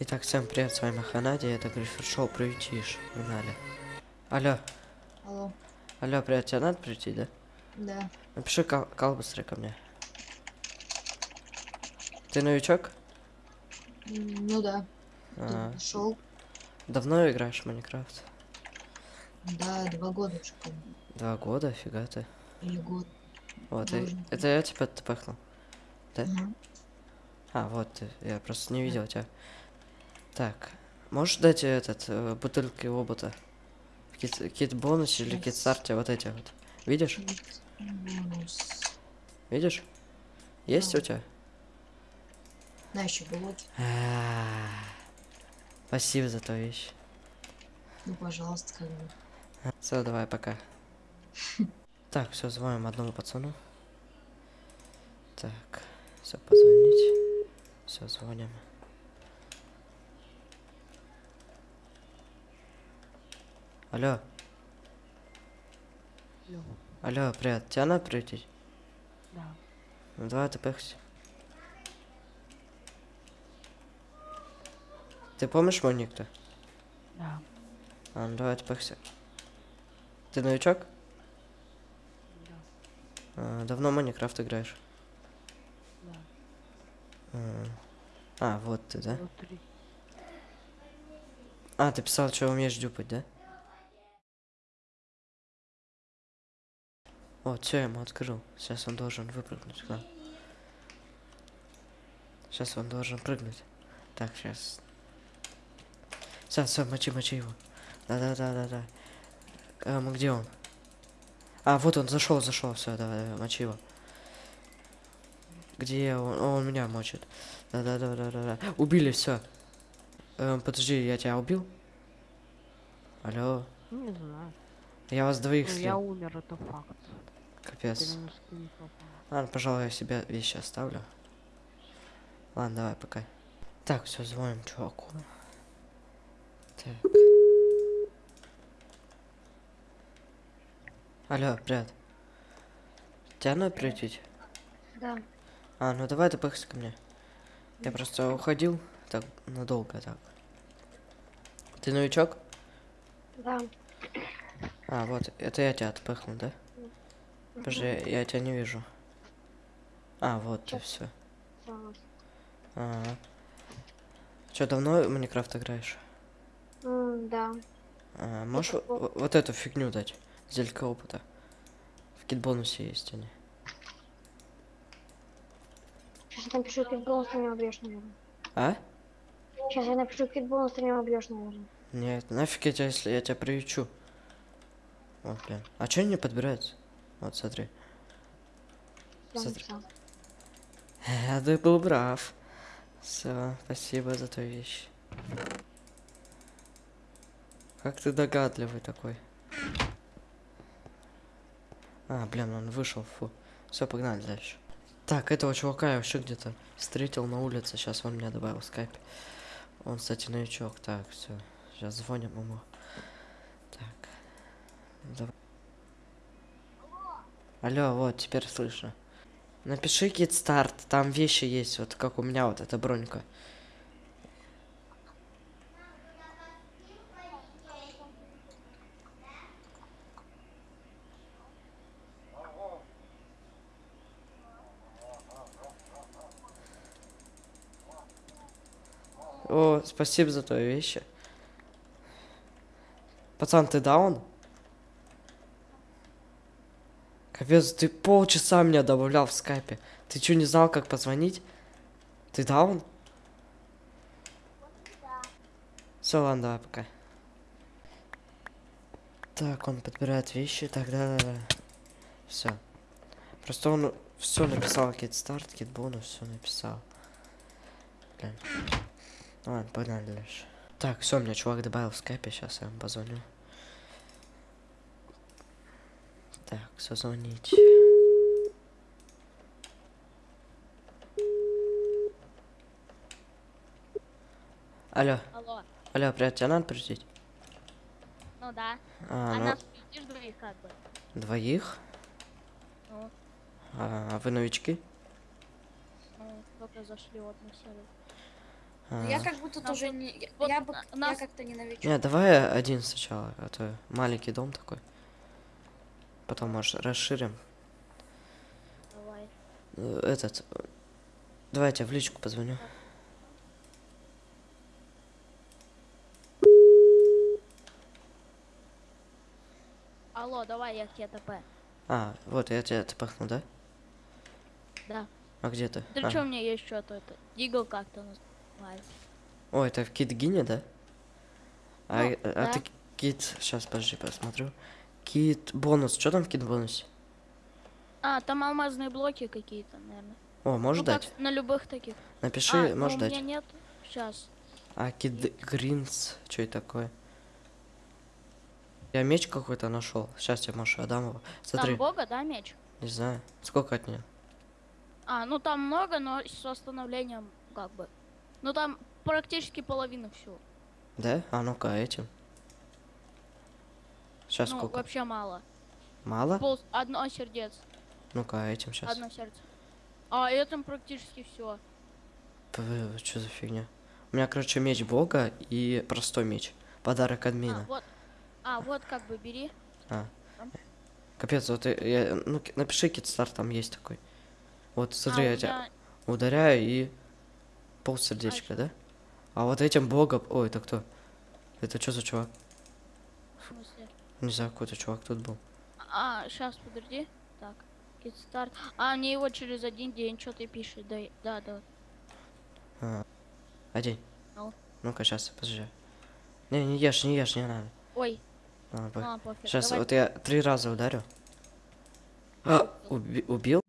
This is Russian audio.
Итак, всем привет, с вами Ханади, это Гриффит Шоу Приютишь. Погнали. Алло, Алло, алло, привет, тебе надо прийти, да? да, Напиши кал, кал быстрее ко мне. Ты новичок? Ну да, А, шел, давно играешь в Майнкрафт? да, два года уже, по-моему, Два года, фига ты. или год. Вот, и- это я тебя тпахнул. Да? Мгм. А, вот я просто не видел тебя. Так, можешь дать этот, э, бутылки обота? Кит, кит бонус или кит старте, вот эти вот. Видишь? Видишь? Есть у тебя? На, еще блоки. А, Спасибо за твою вещь. Ну, пожалуйста, как бы. Все, давай, пока. Так, все, звоним одному пацану. Так, все, позвонить. Все, звоним. Алло. Алло. Алло, привет. Тебя надо прийти? Да. Ну давай ты пехся. Ты помнишь мой ник-то? Да. А, ну давай ты пехся. Ты новичок? Да. А, давно Майнкрафт играешь? Да. А, А, вот ты, да? Вот три. А, ты писал, что умеешь дюпать, да? Вот, все, я ему открыл. Сейчас он должен выпрыгнуть нам. Сейчас он должен прыгнуть. Так, сейчас. Все, все, мочи, мочи его. Да-да-да-да-да. Эм, где он? А, вот он, зашел, зашел, все, давай, давай, мочи его. Где он? О, он меня мочит. Да-да-да-да-да. Убили, все. Эм, подожди, я тебя убил? Алло. Ну, не знаю. Я вас двоих Ну, слил. я умер, это факт. Капец. Ладно, пожалуй, я себе вещи оставлю. Ладно, давай, пока. Так, все, звоним чуваку. Так. Алло, привет. Тебя надо прийти? Да. А, ну давай ты пыхся ко мне. Я просто уходил так надолго так. Ты новичок? Да. А, вот, это я тебя отпыхнул, да? Подожди, я тебя не вижу. А, вот ты все. Ага. Че, давно в Майнкрафт играешь? Да. А, можешь во- вот эту фигню дать? Зелька опыта. В кит-бонусе есть они. Сейчас я напишу китбонус, ты меня убьешь, наверное. А? Сейчас я напишу китбонус, ты меня убьешь, наверное. Нет, нафиг я тебя, если я тебя приючу. Вот, блин. А че не подбирается? Вот, смотри. Я Смотри. Я ты был прав. Все, спасибо за твою вещь. Как ты догадливый такой. А, блин, он вышел, фу. Все, погнали дальше. Так, этого чувака я вообще где-то встретил на улице. Сейчас он меня добавил в скайпе. Он, кстати, новичок. Так, все. Сейчас звоним ему. Так. Давай. Алло, вот, теперь слышно. Напиши кит старт, там вещи есть, вот как у меня вот эта бронька. О, спасибо за твои вещи. Пацан, ты даун? Капец, ты полчаса меня добавлял в скайпе. Ты что, не знал, как позвонить? Ты даун? Все, ладно, давай, пока. Так, он подбирает вещи, да-да-да. Все. Просто он все написал, кит старт, кит бонус, все написал. Блин. Ну Ладно, погнали дальше. Так, все, меня чувак добавил в скайпе, сейчас я ему позвоню. Так, все, звонить. Алло, Алло, алло, привет, тебя надо прийти? ну да. А, А ну, нас видишь двоих как бы. двоих? Ну, А, вы новички? ну, только зашли вот на сервер. Ну, Я А. как будто тоже не... я- вот Я, бы, на- я нас- как-то не новичок. Не, давай один сначала, а то маленький дом такой. Потом, может, расширим. Давай. Э, Этот. Давай я тебе в личку позвоню. Алло, давай я к тебе ТП. А, вот я тебя тпахну, да? Да. А где ты? Ты А, чё, мне есть что-то это? Дигл как-то называется. О, это в Китгине, да? А, Ну, а да. ты кит... Сейчас, подожди, посмотрю. Кит бонус. Что там в кит бонусе? А, там алмазные блоки какие-то, наверное. О, можешь ну, как дать? на любых таких. Напиши, а, ну, можешь у дать. меня нет. Сейчас. А кит гринс, что это такое? Я меч какой-то нашел. Сейчас я Маша его. Смотри, Там бога, да, меч? не знаю. Сколько от нее? А, ну там много, но с восстановлением как бы. Ну там практически половина всего. Да? А ну-ка, этим. Сейчас ну, сколько? вообще мало. Мало? Пол... Одно сердец. Ну-ка, а этим сейчас. Одно сердце. А этом практически все. Что за фигня? У меня, короче, меч бога и простой меч. Подарок А, админа. вот. А, вот как бы бери. Капец, вот я, ну, напиши китстар, там есть такой. Вот, смотри, а, я тебя меня- ударяю и пол сердечка, да? А вот этим богом... Ой, это кто? Это что за чувак? Не знаю, какой-то чувак тут был. А, сейчас, подожди. Так, китстарт. А, мне его через один день что-то пишет. Да, да, да. А, одень. Ну. Ну-ка, сейчас, подожди. Не, не ешь, не ешь, не надо. Ой, Ладно, а, пофиг. Сейчас, Давай. вот я три раза ударю. А, уби- убил?